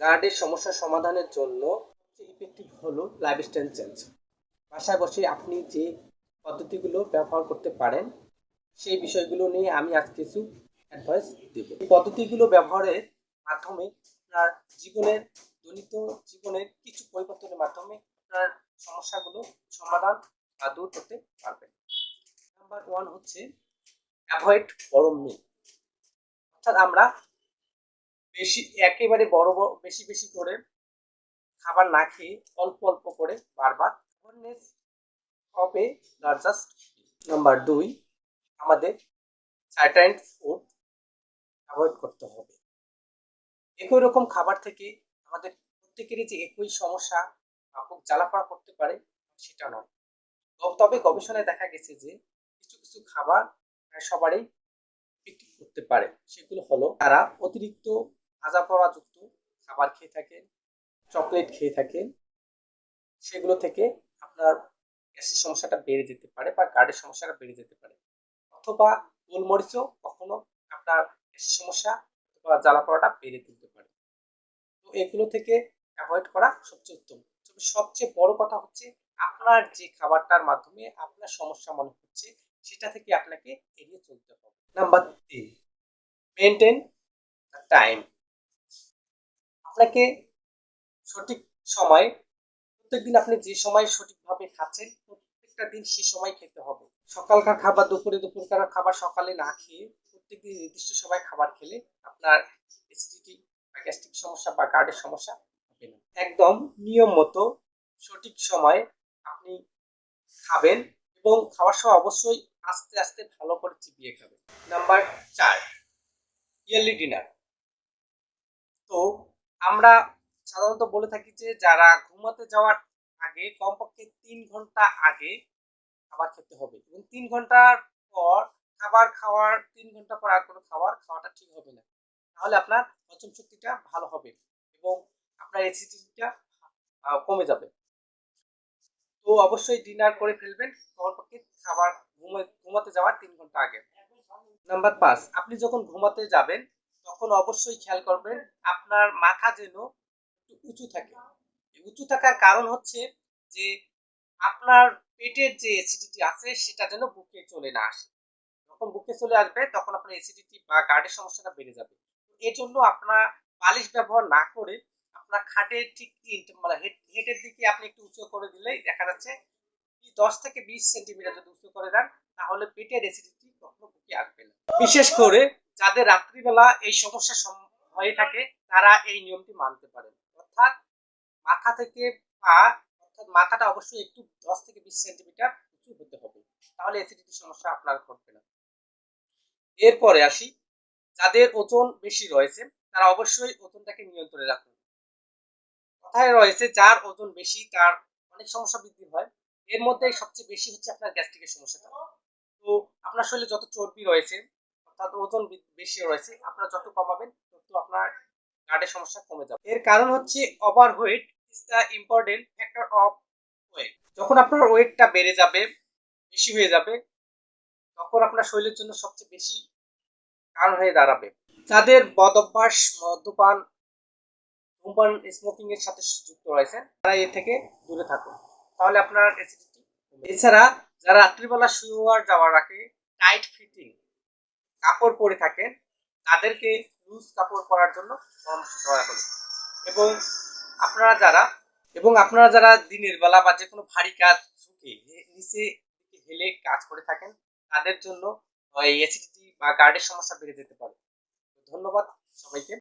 গার্ডের সমস্যা সমাধানের জন্য ইফেক্টিভ হলো লাইফস্টাইল চেঞ্জ বাসায় বসে আপনি যে পদ্ধতিগুলো ব্যবহার করতে পারেন, সেই বিষয়গুলো নিয়ে আমি আজ কিছু অ্যাডভাইস দেব। এই পদ্ধতিগুলো ব্যবহারের মাধ্যমে আপনার জীবনের দৈনিক জীবনের কিছু পরিবর্তনের মাধ্যমে আপনার সমস্যাগুলো সমাধান বা দূর করতে পারবেন। নাম্বার ওয়ান হচ্ছে অ্যাভয়েড গরম মিল অর্থাৎ আমরা বেশি, একেবারে বড় বড়, বেশি বেশি করে খাবার না খেয়ে অল্প অল্প করে বারবার অ্যাওয়ারনেস হবে লার্জাস্ট নাম্বার দুই আমাদের সার্টাইন ফুড অ্যাভয়েড করতে হবে। একই রকম খাবার থেকে আমাদের প্রত্যেকেরই যে একই সমস্যা বা খুব জ্বালাপড়া করতে পারে সেটা নয়। তবে গবেষণায় দেখা গেছে যে কিছু কিছু খাবার সবারই করতে পারে। সেগুলো হলো তারা অতিরিক্ত ভাজা পোড়া যুক্ত খাবার খেয়ে থাকেন চকলেট খেয়ে থাকেন, সেগুলো থেকে আপনার গ্যাসের সমস্যাটা বেড়ে যেতে পারে বা গার্ডের সমস্যাটা বেড়ে যেতে পারে। অথবা গোলমরিচও কখনো আপনার গ্যাসের সমস্যা অথবা জ্বালা পোড়াটা বেড়ে তুলতে পারে। তো এগুলো থেকে অ্যাভয়েড করা সবচেয়ে উত্তম। তবে সবচেয়ে বড় কথা হচ্ছে আপনার যে খাবারটার মাধ্যমে আপনার সমস্যা মনে হচ্ছে সেটা থেকে আপনাকে এড়িয়ে চলতে হবে। নাম্বার তিন মেনটেন টাইম আপনাকে সঠিক সময় প্রত্যেকদিন আপনি যে সময় সঠিকভাবে খাচ্ছেন, প্রত্যেকটা দিন সে সময় খেতে হবে। সকালকার খাবার, দুপুরে দুপুরকার খাবার সকালে না খেয়ে প্রত্যেকদিন নির্দিষ্ট সময় খাবার খেলে আপনার অ্যাসিডিটি বা গ্যাস্ট্রিক সমস্যা, বা গার্ডের সমস্যা হবে না। একদম নিয়ম মতো সঠিক সময় আপনি খাবেন এবং খাওয়ার সময় অবশ্যই আস্তে আস্তে ভালো করে চিবিয়ে খাবেন। নাম্বার চার ইয়ারলি ডিনার আমরা সাধারণত বলে থাকি যে, যারা ঘুমাতে যাওয়ার আগে কমপক্ষে তিন ঘণ্টা আগে খাবার খেতে হবে। এবং তিন ঘণ্টার পর খাবার খাওয়ার, তিন ঘণ্টা পর আর কোনো খাবার খাওয়াটা ঠিক হবে না। তাহলে আপনার হজম শক্তিটা ভালো হবে এবং আপনার অ্যাসিডিটিটা কমে যাবে। তো অবশ্যই ডিনার করে ফেলবেন কমপক্ষে খাবার, ঘুমে- ঘুমাতে যাওয়ার তিন ঘণ্টা আগে। নাম্বার পাঁচ, আপনি যখন ঘুমাতে যাবেন তখন অবশ্যই খেয়াল করবেন, আপনার মাথা যেন একটু উঁচু থাকে। উঁচু থাকার কারণ হচ্ছে যে, আপনার পেটের যে অ্যাসিডিটি আছে, সেটা যেন বুকে চলে না আসে। যখন বুকে চলে আসবে, তখন আপনার অ্যাসিডিটি বা গার্ডের সমস্যাটা বেড়ে যাবে। এর জন্য আপনার বালিশ ব্যবহার না করে, আপনার খাটের ঠিক মানে হেডের দিকে আপনি একটু উঁচু করে দিলেই দেখা যাচ্ছে দশ থেকে বিশ সেন্টিমিটার যদি উঁচু করে দেন, তাহলে পেটের অ্যাসিডিটি কখনো বুকে আসবে না। বিশেষ করে যাদের রাত্রিবেলা এই সমস্যা সম- হয়ে থাকে, তারা এই নিয়মটি মানতে পারেন। অর্থাৎ মাথা থেকে পা, অর্থাৎ মাথাটা অবশ্যই একটু দশ থেকে বিশ সেন্টিমিটার উঁচু হতে হবে। তাহলে অ্যাসিডিটি সমস্যা আপনার ঘটবে না। এরপরে আসি। যাদের ওজন বেশি রয়েছে, তারা অবশ্যই ওজনটাকে নিয়ন্ত্রণে রাখুন। কথায় রয়েছে, যার ওজন বেশি, তার অনেক সমস্যা বৃদ্ধি হয়। এর মধ্যে সবচেয়ে বেশি হচ্ছে আপনার গ্যাস্ট্রিকের সমস্যাটা। তো আপনার শরীরে যত চর্বি রয়েছে অর্থাৎ ওজন বেশি রয়েছে। আপনারা যত কমাবেন, তত আপনার গার্ডের সমস্যা কমে যাবে। এর কারণ হচ্ছে overweight is the important factor of weight যখন আপনার ওয়েটটা বেড়ে যাবে, বেশি হয়ে যাবে, তখন আপনার শরীরের জন্য সবচেয়ে বেশি কারণ হয়ে দাঁড়াবে। যাদের বদ অভ্যাস, মদ্যপান, ধূমপান স্মোকিং এর সাথে যুক্ত রয়েছে তারা এ থেকে দূরে থাকুন। তাহলে আপনার অ্যাসিডিটি এছাড়া যারা রাত্রিবেলা শুয়ে যাওয়ার আগে টাইট ফিটিং কাপড় পরে থাকেন, তাদেরকে লুজ কাপড় পরার জন্য পরামর্শ দেওয়া হলো। এবং আপনারা যারা, এবং আপনারা যারা দিনের বেলা বা যে কোনো ভারী কাজ ঝুঁকে নিচে হেলে কাজ করে থাকেন, তাদের জন্য এসিডিটি বা গার্ডের সমস্যা বেড়ে যেতে পারে। ধন্যবাদ সবাইকে।